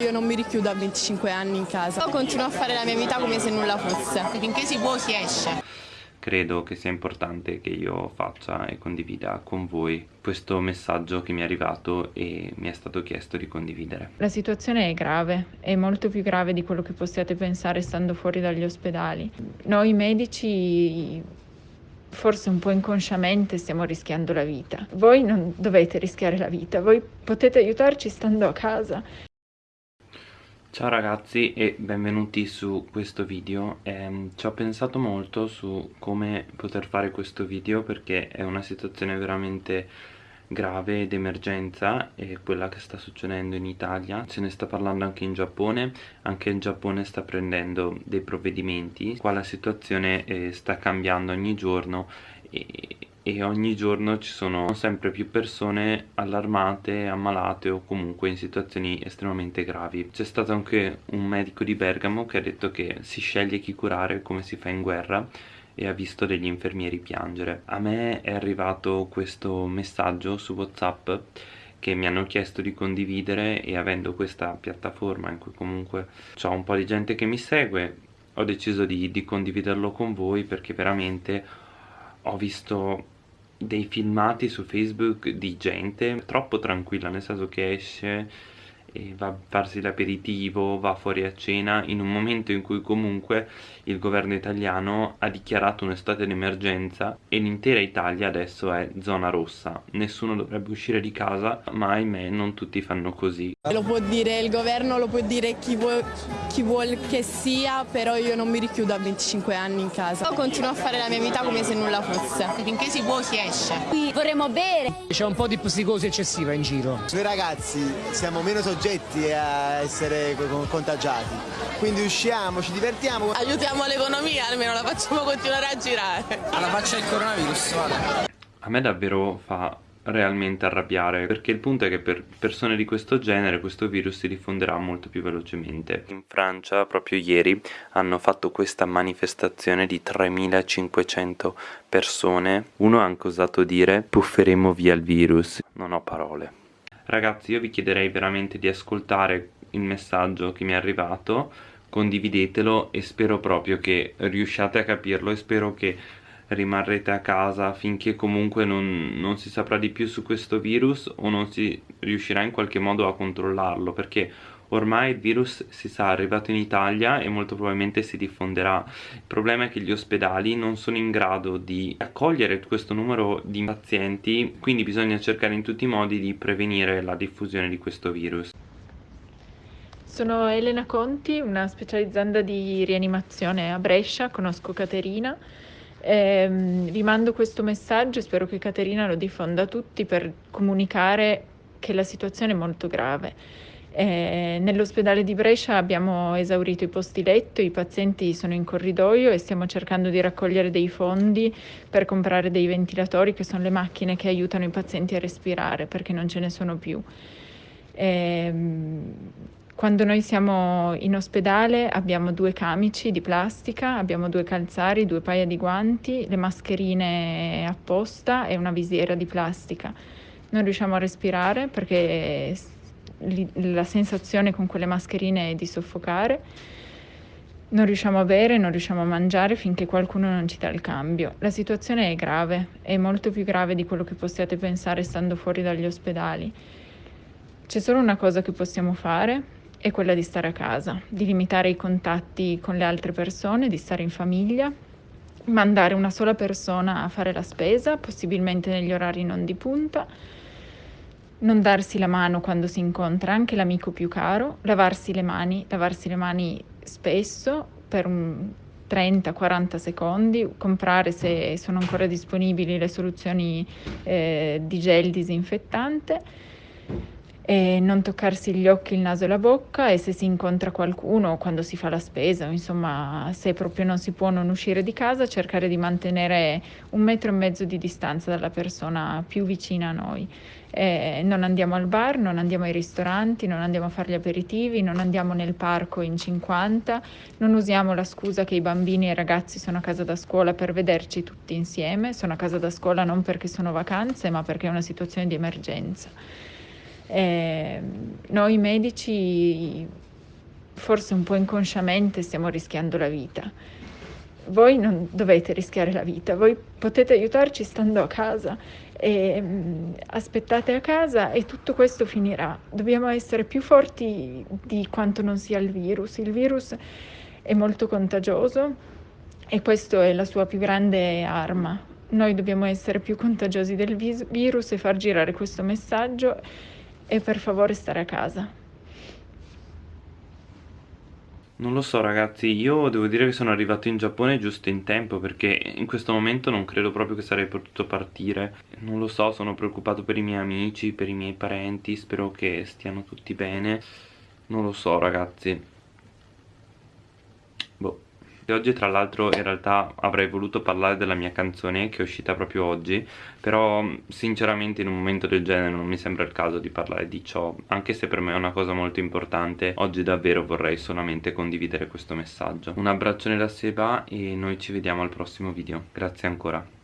Io non mi richiudo a 25 anni in casa. Continuo a fare la mia vita come se nulla fosse. Finché si può si esce. Credo che sia importante che io faccia e condivida con voi questo messaggio che mi è arrivato e mi è stato chiesto di condividere. La situazione è grave, è molto più grave di quello che possiate pensare stando fuori dagli ospedali. Noi medici forse un po' inconsciamente stiamo rischiando la vita. Voi non dovete rischiare la vita, voi potete aiutarci stando a casa. Ciao ragazzi e benvenuti su questo video. Eh, Ci ho pensato molto su come poter fare questo video perché è una situazione veramente grave ed emergenza è quella che sta succedendo in Italia. Se ne sta parlando anche in Giappone anche il Giappone sta prendendo dei provvedimenti. Qua la situazione eh, sta cambiando ogni giorno e, e ogni giorno ci sono sempre più persone allarmate, ammalate o comunque in situazioni estremamente gravi. C'è stato anche un medico di Bergamo che ha detto che si sceglie chi curare come si fa in guerra e ha visto degli infermieri piangere. A me è arrivato questo messaggio su Whatsapp che mi hanno chiesto di condividere e avendo questa piattaforma in cui comunque c'è un po' di gente che mi segue ho deciso di, di condividerlo con voi perché veramente ho visto dei filmati su Facebook di gente troppo tranquilla, nel senso che esce e va a farsi l'aperitivo, va fuori a cena in un momento in cui comunque il governo italiano ha dichiarato un'estate d'emergenza e l'intera Italia adesso è zona rossa. Nessuno dovrebbe uscire di casa, ma ahimè non tutti fanno così. Lo può dire il governo, lo può dire chi vuole, chi vuole che sia, però io non mi richiudo a 25 anni in casa. Io continuo a fare la mia vita come se nulla fosse. Finché si può si esce. Qui vorremmo bere. C'è un po' di psicosi eccessiva in giro. Noi ragazzi siamo meno soggetti a essere contagiati, quindi usciamo, ci divertiamo. Aiutiamo l'economia, almeno la facciamo continuare a girare. Alla faccia del coronavirus, vale. A me davvero fa realmente arrabbiare perché il punto è che per persone di questo genere questo virus si diffonderà molto più velocemente in Francia proprio ieri hanno fatto questa manifestazione di 3500 persone uno ha anche osato dire pufferemo via il virus non ho parole ragazzi io vi chiederei veramente di ascoltare il messaggio che mi è arrivato condividetelo e spero proprio che riusciate a capirlo e spero che rimarrete a casa finché comunque non, non, si saprà di più su questo virus o non si riuscirà in qualche modo a controllarlo perché ormai il virus si sa arrivato in Italia e molto probabilmente si diffonderà. Il problema è che gli ospedali non sono in grado di accogliere questo numero di pazienti quindi bisogna cercare in tutti i modi di prevenire la diffusione di questo virus. Sono Elena Conti, una specializzanda di rianimazione a Brescia, conosco Caterina. Eh, vi mando questo messaggio e spero che Caterina lo diffonda a tutti per comunicare che la situazione è molto grave. Eh, nell'ospedale di Brescia abbiamo esaurito i posti letto, i pazienti sono in corridoio e stiamo cercando di raccogliere dei fondi per comprare dei ventilatori che sono le macchine che aiutano i pazienti a respirare perché non ce ne sono più. Eh, quando noi siamo in ospedale abbiamo due camici di plastica, abbiamo due calzari, due paia di guanti, le mascherine apposta e una visiera di plastica. Non riusciamo a respirare perché la sensazione con quelle mascherine è di soffocare. Non riusciamo a bere, non riusciamo a mangiare finché qualcuno non ci dà il cambio. La situazione è grave, è molto più grave di quello che possiate pensare stando fuori dagli ospedali. C'è solo una cosa che possiamo fare è quella di stare a casa, di limitare i contatti con le altre persone, di stare in famiglia, mandare una sola persona a fare la spesa, possibilmente negli orari non di punta, non darsi la mano quando si incontra anche l'amico più caro, lavarsi le mani, lavarsi le mani spesso per un 30-40 secondi, comprare se sono ancora disponibili le soluzioni eh, di gel disinfettante e non toccarsi gli occhi, il naso e la bocca e se si incontra qualcuno quando si fa la spesa, insomma se proprio non si può non uscire di casa, cercare di mantenere un metro e mezzo di distanza dalla persona più vicina a noi. Eh, non andiamo al bar, non andiamo ai ristoranti, non andiamo a fare gli aperitivi, non andiamo nel parco in 50, non usiamo la scusa che i bambini e i ragazzi sono a casa da scuola per vederci tutti insieme, sono a casa da scuola non perché sono vacanze ma perché è una situazione di emergenza. Eh, noi medici forse un po' inconsciamente stiamo rischiando la vita. Voi non dovete rischiare la vita, voi potete aiutarci stando a casa e mm, aspettate a casa e tutto questo finirà. Dobbiamo essere più forti di quanto non sia il virus. Il virus è molto contagioso e questa è la sua più grande arma. Noi dobbiamo essere più contagiosi del virus e far girare questo messaggio e per favore stare a casa. Non lo so ragazzi, io devo dire che sono arrivato in Giappone giusto in tempo perché in questo momento non credo proprio che sarei potuto partire. Non lo so, sono preoccupato per i miei amici, per i miei parenti, spero che stiano tutti bene. Non lo so ragazzi. Boh e oggi tra l'altro in realtà avrei voluto parlare della mia canzone che è uscita proprio oggi però sinceramente in un momento del genere non mi sembra il caso di parlare di ciò anche se per me è una cosa molto importante. Oggi davvero vorrei solamente condividere questo messaggio. Un abbraccione da Seba e noi ci vediamo al prossimo video. Grazie ancora